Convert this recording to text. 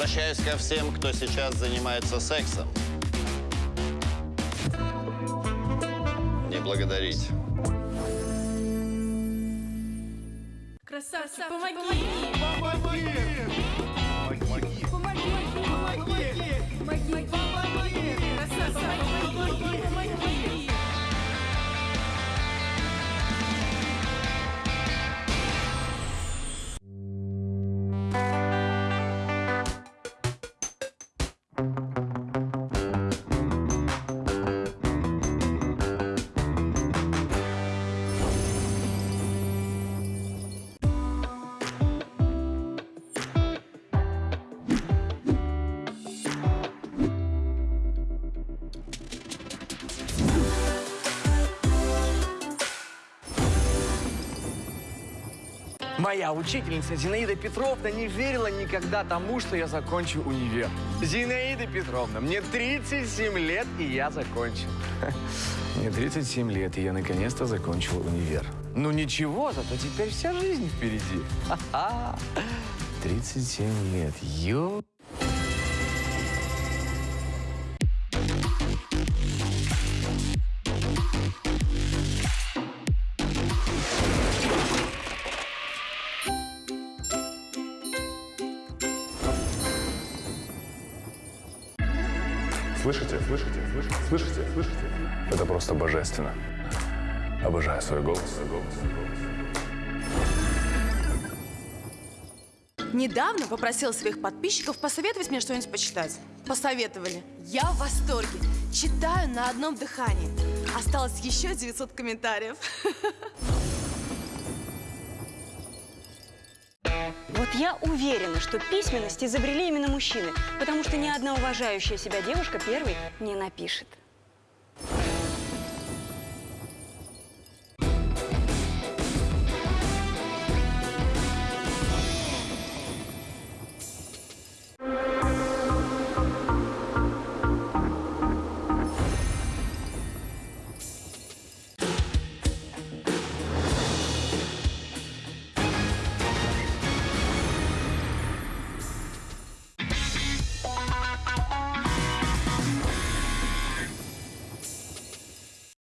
Обращаюсь ко всем, кто сейчас занимается сексом. Не благодарить. Красавчик, помоги! Помоги! Моя учительница Зинаида Петровна не верила никогда тому, что я закончу универ. Зинаида Петровна, мне 37 лет, и я закончил. Мне 37 лет, и я наконец-то закончил универ. Ну ничего, зато теперь вся жизнь впереди. Ха-ха. 37 лет, ё... Слышите? Слышите? Слышите? Слышите? Слышите? Это просто божественно. Обожаю свой голос. Свой голос. Свой голос. Недавно попросил своих подписчиков посоветовать мне что-нибудь почитать. Посоветовали. Я в восторге. Читаю на одном дыхании. Осталось еще 900 комментариев. Вот я уверена, что письменность изобрели именно мужчины, потому что ни одна уважающая себя девушка первой не напишет.